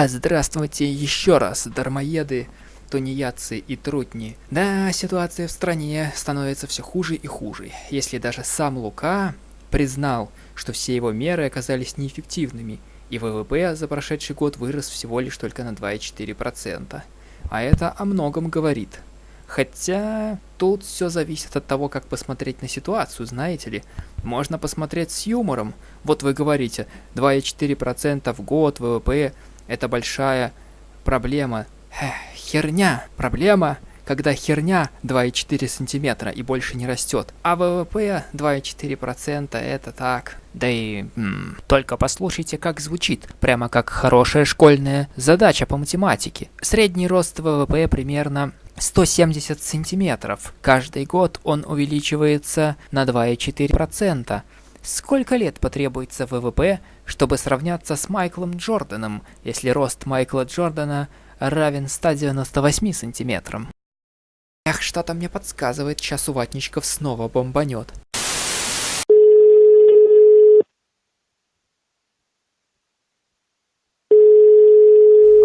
А здравствуйте еще раз, дармоеды, тунеядцы и трутни. Да, ситуация в стране становится все хуже и хуже. Если даже сам Лука признал, что все его меры оказались неэффективными, и ВВП за прошедший год вырос всего лишь только на 2,4%. А это о многом говорит. Хотя тут все зависит от того, как посмотреть на ситуацию, знаете ли. Можно посмотреть с юмором. Вот вы говорите, 2,4% в год ВВП – это большая проблема. Эх, херня. Проблема когда херня 2,4 сантиметра и больше не растет, а ВВП 2,4% это так. Да и... М, только послушайте, как звучит, прямо как хорошая школьная задача по математике. Средний рост ВВП примерно 170 сантиметров. Каждый год он увеличивается на 2,4%. Сколько лет потребуется ВВП, чтобы сравняться с Майклом Джорданом, если рост Майкла Джордана равен 198 сантиметрам? Эх, что-то мне подсказывает, сейчас у ватничков снова бомбанет.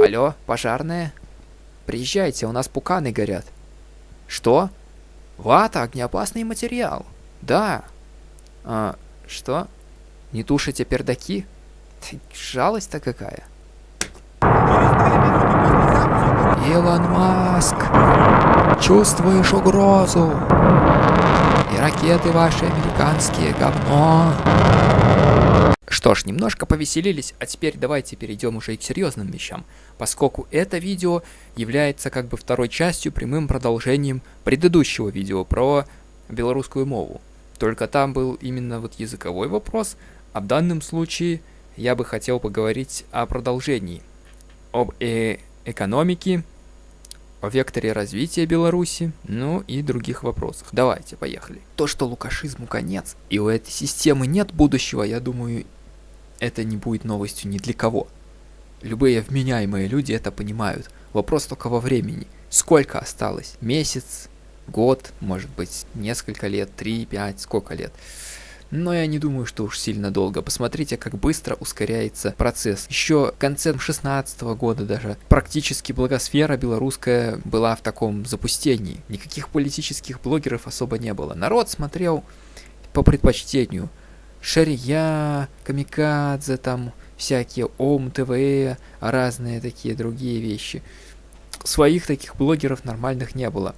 Алло, пожарные? Приезжайте, у нас пуканы горят. Что? Вата, огнеопасный материал. Да. А, что? Не тушите пердаки? Жалость-то какая. Илон Маск, чувствуешь угрозу? И ракеты ваши американские говно. Что ж, немножко повеселились, а теперь давайте перейдем уже и к серьезным вещам, поскольку это видео является как бы второй частью, прямым продолжением предыдущего видео про белорусскую мову. Только там был именно вот языковой вопрос, а в данном случае я бы хотел поговорить о продолжении, об э экономике, о векторе развития Беларуси, ну и других вопросах. Давайте, поехали. То, что лукашизму конец, и у этой системы нет будущего, я думаю, это не будет новостью ни для кого. Любые вменяемые люди это понимают. Вопрос только во времени. Сколько осталось? Месяц? Год? Может быть, несколько лет? Три, пять? Сколько лет? Но я не думаю, что уж сильно долго. Посмотрите, как быстро ускоряется процесс. Еще в конце 16 года даже практически благосфера белорусская была в таком запустении. Никаких политических блогеров особо не было. Народ смотрел по предпочтению. Шария, Камикадзе, там всякие Ом ТВ, разные такие другие вещи. Своих таких блогеров нормальных не было.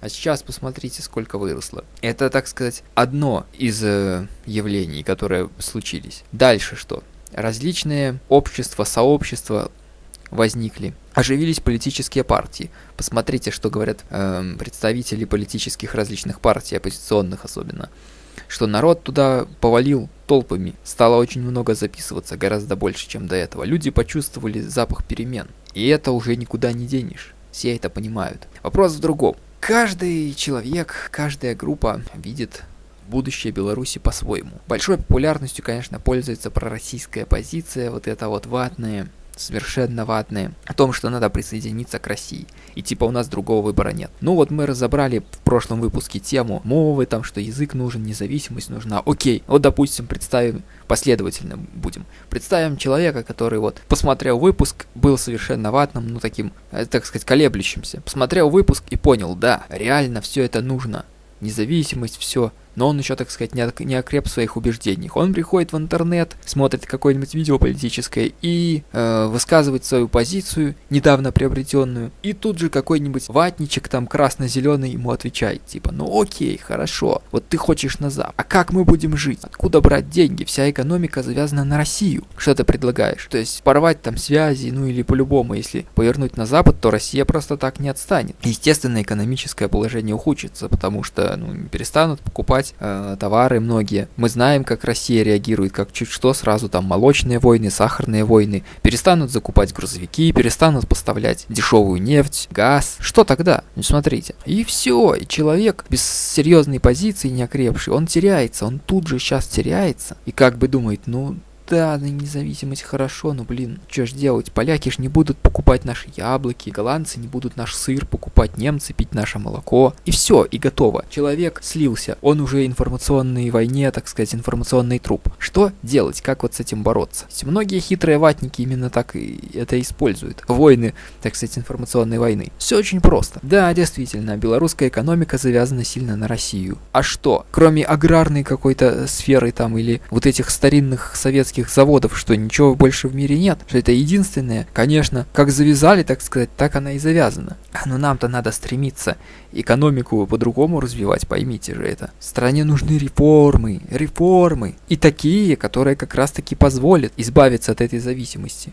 А сейчас посмотрите, сколько выросло. Это, так сказать, одно из э, явлений, которые случились. Дальше что? Различные общества, сообщества возникли. Оживились политические партии. Посмотрите, что говорят э, представители политических различных партий, оппозиционных особенно. Что народ туда повалил толпами. Стало очень много записываться, гораздо больше, чем до этого. Люди почувствовали запах перемен. И это уже никуда не денешь. Все это понимают. Вопрос в другом. Каждый человек, каждая группа видит будущее Беларуси по-своему. Большой популярностью, конечно, пользуется пророссийская позиция, вот это вот ватная, совершенно ватные, о том, что надо присоединиться к России. И типа у нас другого выбора нет. Ну вот мы разобрали в прошлом выпуске тему мовы, там, что язык нужен, независимость нужна. Окей, вот допустим, представим, последовательно будем. Представим человека, который вот посмотрел выпуск, был совершенно ватным, ну таким, э, так сказать, колеблющимся. Посмотрел выпуск и понял, да, реально все это нужно. Независимость, все но он еще, так сказать, не, окреп в своих убеждениях. Он приходит в интернет, смотрит какое-нибудь видео политическое и э, высказывает свою позицию, недавно приобретенную, и тут же какой-нибудь ватничек там красно-зеленый ему отвечает, типа, ну окей, хорошо, вот ты хочешь на Запад, а как мы будем жить? Откуда брать деньги? Вся экономика завязана на Россию. Что ты предлагаешь? То есть порвать там связи, ну или по-любому, если повернуть на Запад, то Россия просто так не отстанет. Естественно, экономическое положение ухудшится, потому что ну, перестанут покупать покупать э, товары многие. Мы знаем, как Россия реагирует, как чуть что сразу там молочные войны, сахарные войны. Перестанут закупать грузовики, перестанут поставлять дешевую нефть, газ. Что тогда? Ну смотрите. И все, и человек без серьезной позиции, не окрепший, он теряется, он тут же сейчас теряется. И как бы думает, ну да, независимость хорошо, но, блин, что ж делать? Поляки ж не будут покупать наши яблоки, голландцы не будут наш сыр покупать, немцы пить наше молоко. И все, и готово. Человек слился, он уже информационной войне, так сказать, информационный труп. Что делать? Как вот с этим бороться? Многие хитрые ватники именно так и это используют. Войны, так сказать, информационной войны. Все очень просто. Да, действительно, белорусская экономика завязана сильно на Россию. А что? Кроме аграрной какой-то сферы там или вот этих старинных советских заводов, что ничего больше в мире нет, что это единственное. Конечно, как завязали, так сказать, так она и завязана. Но нам-то надо стремиться экономику по-другому развивать, поймите же это. Стране нужны реформы, реформы. И такие, которые как раз таки позволят избавиться от этой зависимости.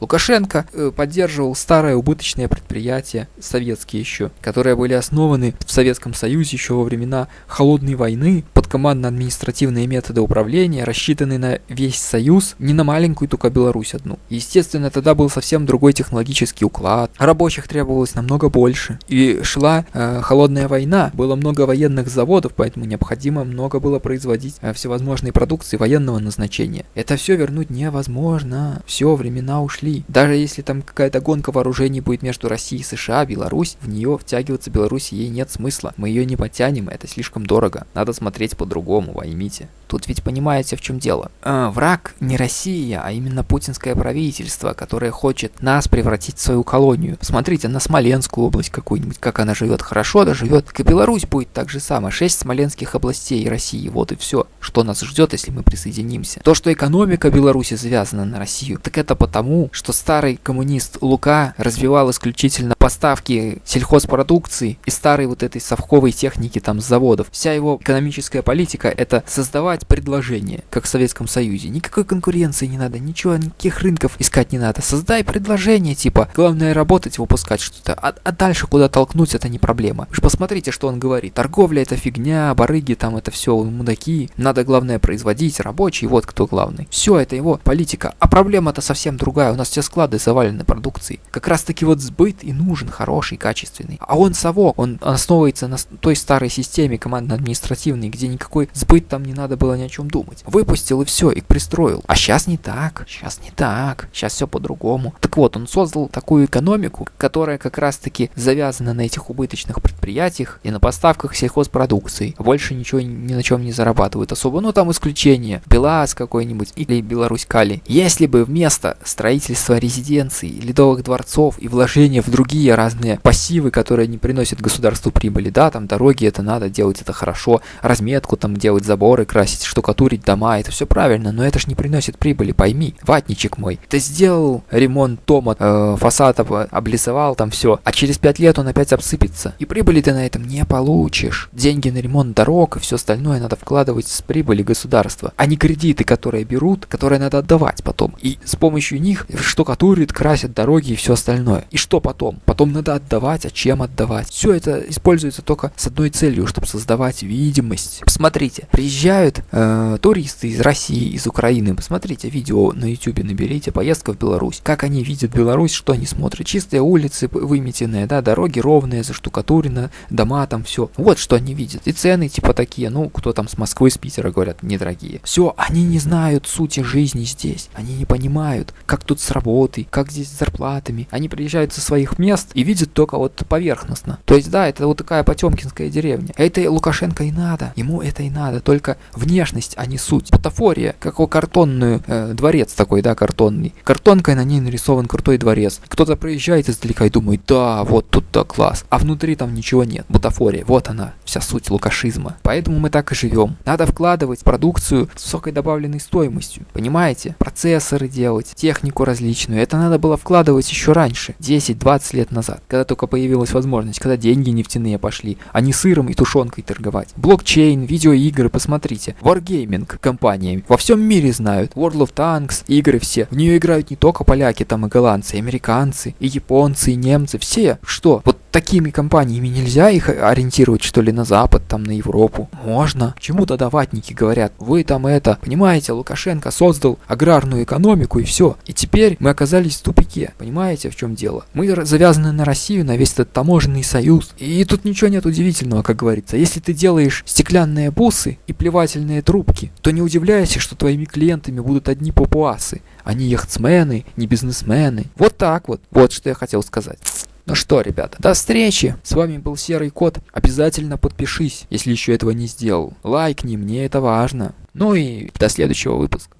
Лукашенко э, поддерживал старые убыточные предприятия, советские еще, которые были основаны в Советском Союзе еще во времена Холодной войны, командно-административные методы управления, рассчитанные на весь Союз, не на маленькую только Беларусь одну. Естественно, тогда был совсем другой технологический уклад, рабочих требовалось намного больше, и шла э, холодная война, было много военных заводов, поэтому необходимо много было производить э, всевозможные продукции военного назначения. Это все вернуть невозможно, все, времена ушли. Даже если там какая-то гонка вооружений будет между Россией и США, Беларусь, в нее втягиваться Беларуси ей нет смысла. Мы ее не потянем, это слишком дорого. Надо смотреть по-другому, поймите. Тут ведь понимаете, в чем дело. Э, враг не Россия, а именно путинское правительство, которое хочет нас превратить в свою колонию. Смотрите на Смоленскую область какую-нибудь, как она живет хорошо, да живет. Как и Беларусь будет так же самое. Шесть смоленских областей России, вот и все. Что нас ждет, если мы присоединимся. То, что экономика Беларуси завязана на Россию, так это потому, что старый коммунист Лука развивал исключительно поставки сельхозпродукции и старой вот этой совковой техники там с заводов. Вся его экономическая политика это создавать предложение, как в Советском Союзе. Никакой конкуренции не надо, ничего, никаких рынков искать не надо. Создай предложение, типа, главное работать, выпускать что-то, а, а дальше куда толкнуть это не проблема. Вы же посмотрите, что он говорит. Торговля это фигня, барыги там это все мудаки. Надо главное производить, рабочий, вот кто главный. Все, это его политика. А проблема-то совсем другая. У нас все склады завалены продукцией. Как раз таки вот сбыт и нужен хороший, качественный. А он совок, он основывается на той старой системе командно-административной, где никакой сбыт там не надо было ни о чем думать. Выпустил и все, и пристроил. А сейчас не так, сейчас не так, сейчас все по-другому. Так вот, он создал такую экономику, которая как раз-таки завязана на этих убыточных предприятиях и на поставках сельхозпродукции. Больше ничего ни на чем не зарабатывают особо. Ну там исключение. Белаз какой-нибудь или Беларусь Кали. Если бы вместо строительства резиденций, ледовых дворцов и вложения в другие разные пассивы, которые не приносят государству прибыли, да, там дороги это надо делать, это хорошо, разметку там делать, заборы красить, штукатурить дома, это все правильно, но это ж не приносит прибыли, пойми, ватничек мой. Ты сделал ремонт дома, э, фасад об, облицевал там все, а через пять лет он опять обсыпется. И прибыли ты на этом не получишь. Деньги на ремонт дорог и все остальное надо вкладывать с прибыли государства, а не кредиты, которые берут, которые надо отдавать потом. И с помощью них штукатурят, красят дороги и все остальное. И что потом? Потом надо отдавать, а чем отдавать? Все это используется только с одной целью, чтобы создавать видимость. Посмотрите, приезжают э, туристы из России, из Украины. Посмотрите видео на YouTube, наберите поездка в Беларусь. Как они видят Беларусь, что они смотрят. Чистые улицы выметенные, да, дороги ровные, заштукатурены, дома там все. Вот что они видят. И цены типа такие, ну, кто там с Москвы, с Питера говорят, недорогие. Все, они не знают сути жизни здесь. Они не понимают, как тут с работой, как здесь с зарплатами. Они приезжают со своих мест и видят только вот поверхностно. То есть, да, это вот такая потемкинская деревня. Это Лукашенко и надо. Ему это и надо. Только внешность, а не суть. Патафория, как у картонную э, дворец такой, да, картонный. Картонкой на ней нарисован крутой дворец. Кто-то проезжает издалека и думает, да, вот тут-то класс. А внутри там ничего нет. Бутафория, вот она, вся суть лукашизма. Поэтому мы так и живем. Надо вкладывать продукцию с высокой добавленной стоимостью. Понимаете? Процессоры делать, технику различную. Это надо было вкладывать еще раньше, 10-20 лет назад, когда только появилась возможность, когда деньги нефтяные пошли, а не сыром и тушенкой торговать. Блокчейн, видеоигры, посмотрите. Wargaming компании во всем мире знают. World of Tanks, игры все. В нее играют не только поляки, там и голландцы, и американцы, и японцы, и немцы, все. Что? Вот такими компаниями нельзя их ориентировать, что ли, на Запад, там, на Европу? Можно. Чему тогда ватники говорят? Вы там это, понимаете, Лукашенко создал аграрную экономику и все. И теперь теперь мы оказались в тупике. Понимаете, в чем дело? Мы завязаны на Россию, на весь этот таможенный союз. И тут ничего нет удивительного, как говорится. Если ты делаешь стеклянные бусы и плевательные трубки, то не удивляйся, что твоими клиентами будут одни папуасы, а не яхтсмены, не бизнесмены. Вот так вот. Вот что я хотел сказать. Ну что, ребята, до встречи. С вами был Серый Кот. Обязательно подпишись, если еще этого не сделал. Лайкни, мне это важно. Ну и до следующего выпуска.